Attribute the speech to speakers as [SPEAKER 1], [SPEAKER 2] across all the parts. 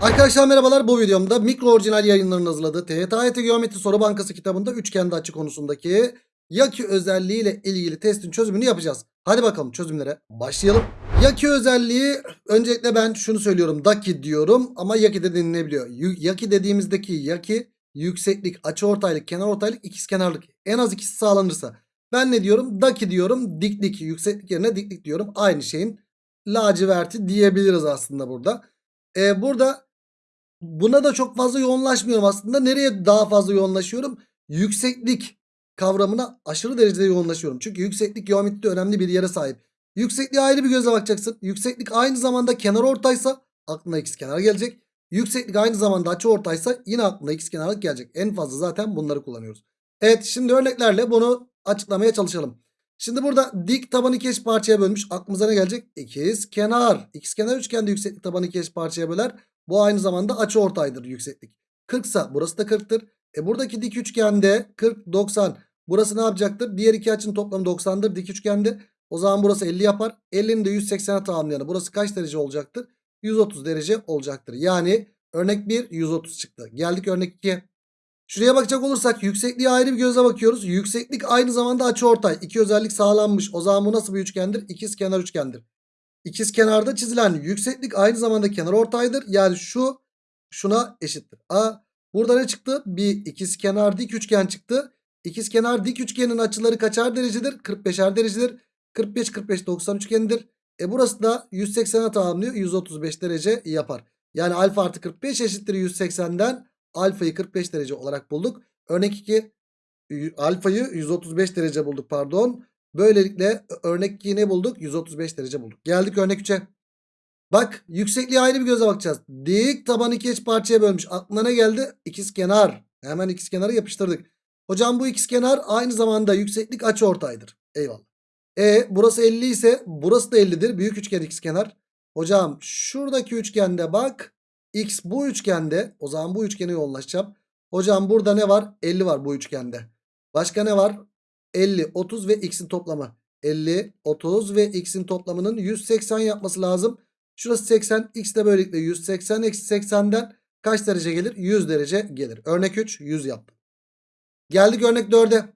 [SPEAKER 1] Arkadaşlar merhabalar bu videomda mikro orijinal yayınlarının hazırladığı TYT Geometri Soru Bankası kitabında üçgende açı konusundaki yaki özelliğiyle ilgili testin çözümünü yapacağız. Hadi bakalım çözümlere başlayalım. Yaki özelliği öncelikle ben şunu söylüyorum daki diyorum ama yaki de denilebiliyor. Yaki dediğimizdeki yaki yükseklik, açıortaylık, kenarortaylık, ikizkenarlık en az ikisi sağlanırsa. Ben ne diyorum? Daki diyorum diklik yükseklik yerine diklik diyorum. Aynı şeyin laciverti diyebiliriz aslında burada. Ee, burada Buna da çok fazla yoğunlaşmıyorum aslında. Nereye daha fazla yoğunlaşıyorum? Yükseklik kavramına aşırı derecede yoğunlaşıyorum. Çünkü yükseklik geometride önemli bir yere sahip. Yüksekliğe ayrı bir gözle bakacaksın. Yükseklik aynı zamanda kenar ortaysa aklına kenar gelecek. Yükseklik aynı zamanda açı ortaysa yine aklına kenarlık gelecek. En fazla zaten bunları kullanıyoruz. Evet şimdi örneklerle bunu açıklamaya çalışalım. Şimdi burada dik tabanı iki parçaya bölmüş. Aklımıza ne gelecek? İkiz kenar. İkiz kenar üçgende yükseklik tabanı iki parçaya böler. Bu aynı zamanda açı ortaydır yükseklik. 40 ise burası da 40'tır. E buradaki dik üçgende 40 90 burası ne yapacaktır? Diğer iki açının toplamı 90'dır dik üçgende. O zaman burası 50 yapar. 50'nin de 180'e tamamlayanı burası kaç derece olacaktır? 130 derece olacaktır. Yani örnek 1 130 çıktı. Geldik örnek 2'ye. Şuraya bakacak olursak yüksekliğe ayrı bir gözle bakıyoruz. Yükseklik aynı zamanda açıortay. İki özellik sağlanmış. O zaman bu nasıl bir üçgendir? İkiz kenar üçgendir. İkiz kenarda çizilen yükseklik aynı zamanda kenar ortaydır. Yani şu şuna eşittir. A burada ne çıktı? Bir ikiz kenar dik üçgen çıktı. İkiz kenar dik üçgenin açıları kaçar derecedir? 45'er derecedir. 45 45 90 üçgenidir. E burası da 180'e tamamlıyor. 135 derece yapar. Yani alfa artı 45 eşittir 180'den alfayı 45 derece olarak bulduk. Örnek 2 alfayı 135 derece bulduk pardon. Böylelikle örnek 2'yi ne bulduk? 135 derece bulduk. Geldik örnek 3'e. Bak yüksekliğe ayrı bir göze bakacağız. Dik taban iki eş parçaya bölmüş. Aklına ne geldi? İkiz kenar. Hemen ikiz kenarı yapıştırdık. Hocam bu ikiz kenar aynı zamanda yükseklik açı ortaydır. Eyvallah. E burası 50 ise burası da 50'dir. Büyük üçgen ikiz kenar. Hocam şuradaki üçgende bak. X bu üçgende. O zaman bu üçgene yoğunlaşacağım. Hocam burada ne var? 50 var bu üçgende. Başka ne var? 50, 30 ve x'in toplamı. 50, 30 ve x'in toplamının 180 yapması lazım. Şurası 80. X de böylelikle 180 eksi 80'den kaç derece gelir? 100 derece gelir. Örnek 3 100 yaptım. Geldik örnek 4'e.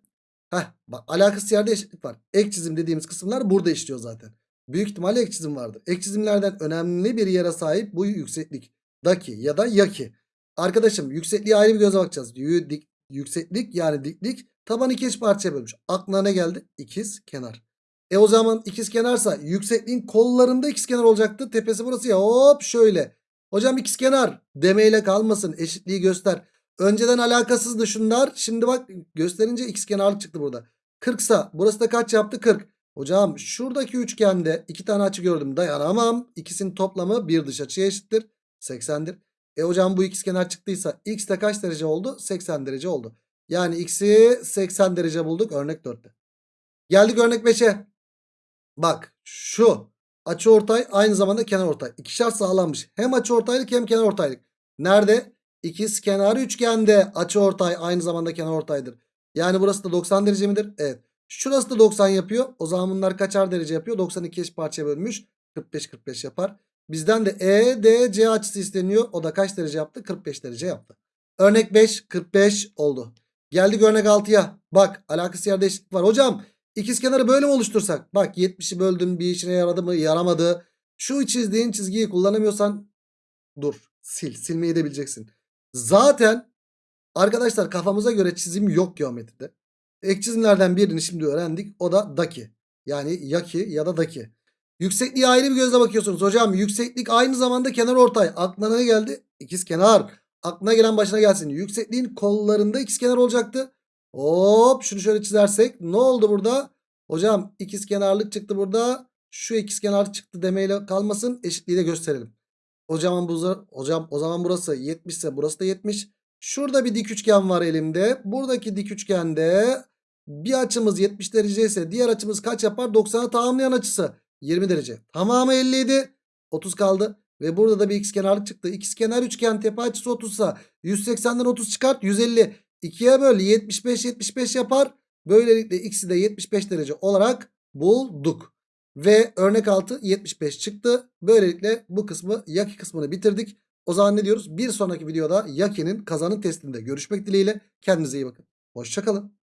[SPEAKER 1] Heh bak alakası yerde eşitlik var. Ek çizim dediğimiz kısımlar burada işliyor zaten. Büyük ihtimalle ek çizim vardır. Ek çizimlerden önemli bir yere sahip bu yükseklik. Daki ya da yaki. Arkadaşım yüksekliğe ayrı bir göze bakacağız. Yü- dik- Yükseklik yani diklik taban iki eş parçaya bölmüş. Aklına ne geldi? İkiz kenar. E o zaman ikiz kenarsa yüksekliğin kollarında ikiz kenar olacaktı. Tepesi burası ya hop şöyle. Hocam ikiz kenar demeyle kalmasın eşitliği göster. Önceden alakasızdı şunlar. Şimdi bak gösterince ikiz kenarlık çıktı burada. 40 sa burası da kaç yaptı? 40. Hocam şuradaki üçgende iki tane açı gördüm dayanamam. İkisinin toplamı bir dış açıya eşittir. 80'dir. E hocam bu ikizkenar çıktıysa x de kaç derece oldu? 80 derece oldu. Yani x'i 80 derece bulduk örnek 4'te. Geldik örnek 5'e. Bak şu açıortay aynı zamanda kenarortay. İkişer sağlanmış. Hem açıortaylık hem kenarortaylık. Nerede? İkiz kenar üçgende açıortay aynı zamanda kenarortaydır. Yani burası da 90 derece midir? Evet. Şurası da 90 yapıyor. O zaman bunlar kaçar derece yapıyor? 92 eş parçaya bölmüş. 45 45 yapar. Bizden de EDC açısı isteniyor. O da kaç derece yaptı? 45 derece yaptı. Örnek 5 45 oldu. Geldik örnek 6'ya. Bak alakası yerde eşitlik var. Hocam ikizkenarı böyle mi oluştursak? Bak 70'i böldüm bir işine yaradı mı? Yaramadı. Şu çizdiğin çizgiyi kullanamıyorsan dur. Sil. Silmeyi de bileceksin. Zaten arkadaşlar kafamıza göre çizim yok geometride. Ek çizimlerden birini şimdi öğrendik. O da daki. Yani yaki ya da daki. Yüksekliğe ayrı bir gözle bakıyorsunuz. Hocam yükseklik aynı zamanda kenar ortay. Aklına ne geldi? İkiz kenar. Aklına gelen başına gelsin. Yüksekliğin kollarında ikiz kenar olacaktı. Hop şunu şöyle çizersek ne oldu burada? Hocam ikiz kenarlık çıktı burada. Şu ikiz kenar çıktı demeyle kalmasın. Eşitliği de gösterelim. Hocam, bu, hocam o zaman burası 70 ise burası da 70. Şurada bir dik üçgen var elimde. Buradaki dik üçgende bir açımız 70 derece ise diğer açımız kaç yapar? 90'a tamamlayan açısı 20 derece. Tamamı 57. 30 kaldı. Ve burada da bir ikizkenarlık çıktı. İkizkenar üçgen tepe açısı 30 ise 180'den 30 çıkart 150. 2'ye böl 75 75 yapar. Böylelikle x'i de 75 derece olarak bulduk. Ve örnek altı 75 çıktı. Böylelikle bu kısmı yaki kısmını bitirdik. O zaman ne diyoruz? Bir sonraki videoda Yaki'nin kazanın testinde görüşmek dileğiyle. Kendinize iyi bakın. Hoşçakalın.